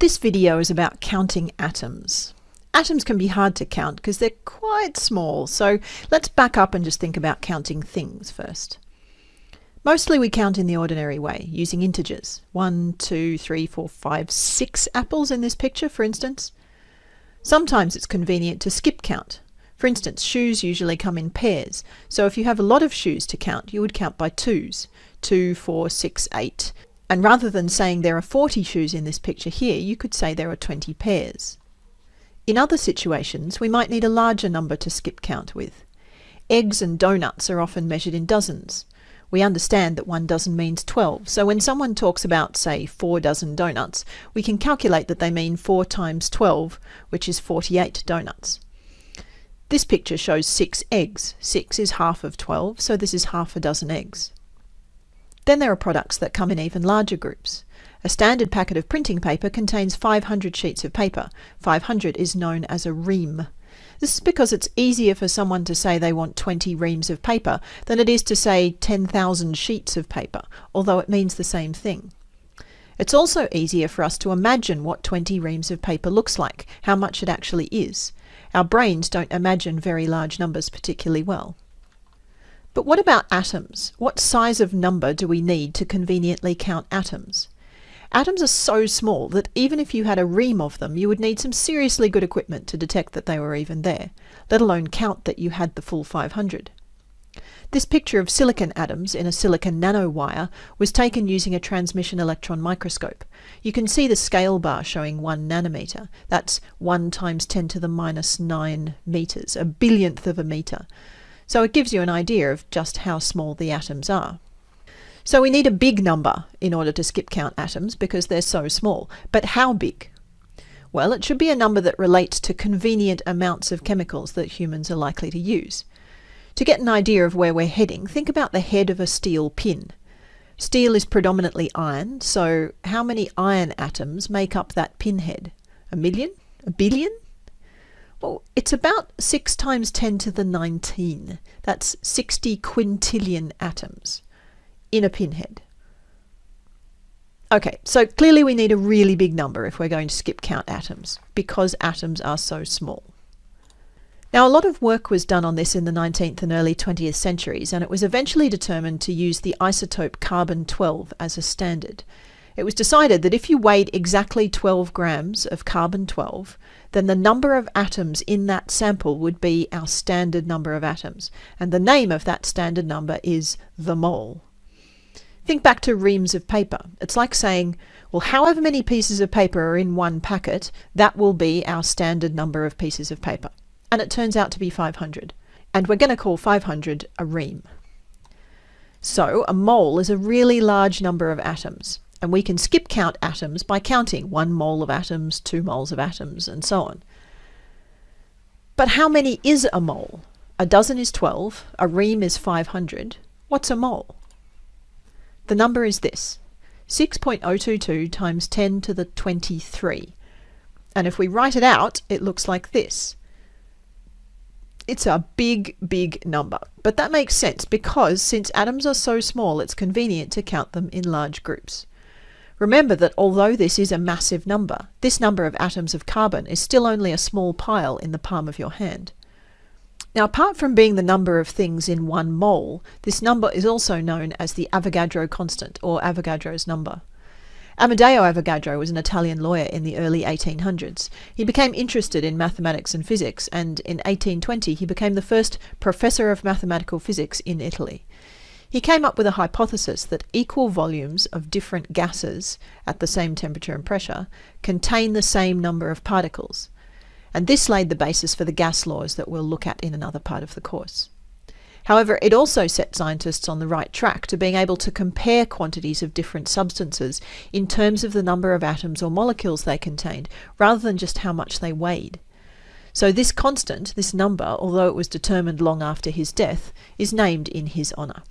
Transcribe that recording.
This video is about counting atoms. Atoms can be hard to count because they're quite small, so let's back up and just think about counting things first. Mostly we count in the ordinary way, using integers. One, two, three, four, five, six apples in this picture, for instance. Sometimes it's convenient to skip count. For instance, shoes usually come in pairs, so if you have a lot of shoes to count, you would count by twos. Two, four, six, eight, and rather than saying there are 40 shoes in this picture here, you could say there are 20 pairs. In other situations, we might need a larger number to skip count with. Eggs and donuts are often measured in dozens. We understand that one dozen means 12, so when someone talks about, say, four dozen donuts, we can calculate that they mean 4 times 12, which is 48 donuts. This picture shows 6 eggs. 6 is half of 12, so this is half a dozen eggs. Then there are products that come in even larger groups. A standard packet of printing paper contains 500 sheets of paper. 500 is known as a ream. This is because it's easier for someone to say they want 20 reams of paper than it is to say 10,000 sheets of paper, although it means the same thing. It's also easier for us to imagine what 20 reams of paper looks like, how much it actually is. Our brains don't imagine very large numbers particularly well. But what about atoms? What size of number do we need to conveniently count atoms? Atoms are so small that even if you had a ream of them, you would need some seriously good equipment to detect that they were even there, let alone count that you had the full 500. This picture of silicon atoms in a silicon nanowire was taken using a transmission electron microscope. You can see the scale bar showing 1 nanometer. That's 1 times 10 to the minus 9 meters, a billionth of a meter. So it gives you an idea of just how small the atoms are. So we need a big number in order to skip count atoms because they're so small. But how big? Well, it should be a number that relates to convenient amounts of chemicals that humans are likely to use. To get an idea of where we're heading, think about the head of a steel pin. Steel is predominantly iron, so how many iron atoms make up that pinhead? A million? A billion? Well, it's about 6 times 10 to the 19. That's 60 quintillion atoms in a pinhead. Okay, so clearly we need a really big number if we're going to skip count atoms, because atoms are so small. Now, a lot of work was done on this in the 19th and early 20th centuries, and it was eventually determined to use the isotope carbon-12 as a standard. It was decided that if you weighed exactly 12 grams of carbon-12, then the number of atoms in that sample would be our standard number of atoms. And the name of that standard number is the mole. Think back to reams of paper. It's like saying, well, however many pieces of paper are in one packet, that will be our standard number of pieces of paper. And it turns out to be 500. And we're going to call 500 a ream. So a mole is a really large number of atoms and we can skip count atoms by counting one mole of atoms, two moles of atoms, and so on. But how many is a mole? A dozen is 12, a ream is 500. What's a mole? The number is this, 6.022 times 10 to the 23. And if we write it out, it looks like this. It's a big, big number. But that makes sense because since atoms are so small, it's convenient to count them in large groups. Remember that although this is a massive number, this number of atoms of carbon is still only a small pile in the palm of your hand. Now, apart from being the number of things in one mole, this number is also known as the Avogadro constant, or Avogadro's number. Amedeo Avogadro was an Italian lawyer in the early 1800s. He became interested in mathematics and physics, and in 1820 he became the first professor of mathematical physics in Italy. He came up with a hypothesis that equal volumes of different gases at the same temperature and pressure contain the same number of particles. And this laid the basis for the gas laws that we'll look at in another part of the course. However, it also set scientists on the right track to being able to compare quantities of different substances in terms of the number of atoms or molecules they contained, rather than just how much they weighed. So this constant, this number, although it was determined long after his death, is named in his honour.